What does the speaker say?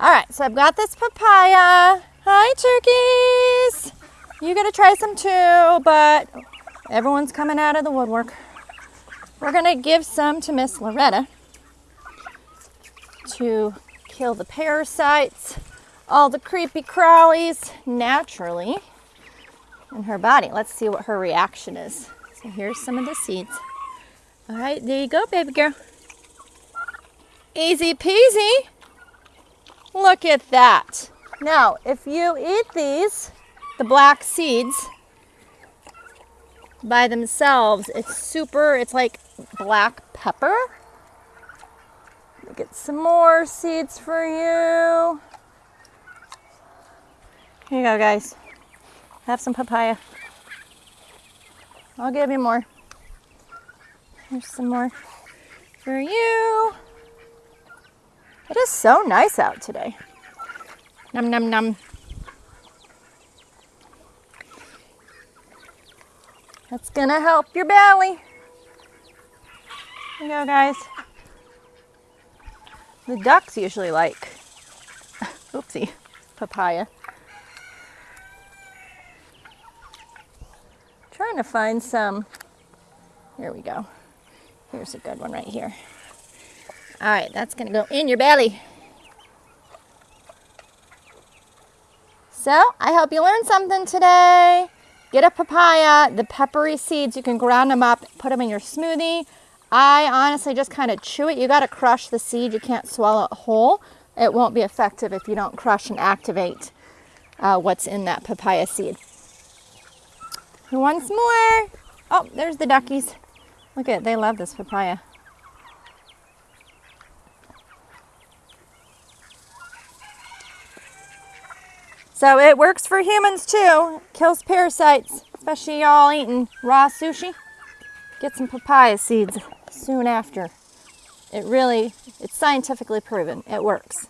All right, so I've got this papaya. Hi, turkeys. You gotta try some too, but everyone's coming out of the woodwork. We're gonna give some to Miss Loretta to kill the parasites, all the creepy crawlies naturally in her body. Let's see what her reaction is. So here's some of the seeds. All right, there you go, baby girl. Easy peasy. Look at that. Now, if you eat these, the black seeds, by themselves, it's super, it's like black pepper. Get some more seeds for you. Here you go, guys. Have some papaya. I'll give you more. Here's some more for you. It is so nice out today. Num num num. That's gonna help your belly. Here you go, guys. The ducks usually like, oopsie, papaya. Trying to find some, here we go. Here's a good one right here. All right, that's gonna go in your belly. So I hope you learned something today. Get a papaya, the peppery seeds, you can ground them up, put them in your smoothie. I honestly just kind of chew it. You got to crush the seed. You can't swallow it whole. It won't be effective if you don't crush and activate uh, what's in that papaya seed. Wants more? Oh, there's the duckies. Look at. They love this papaya. So it works for humans too. Kills parasites, especially y'all eating raw sushi. Get some papaya seeds soon after. It really, it's scientifically proven. It works.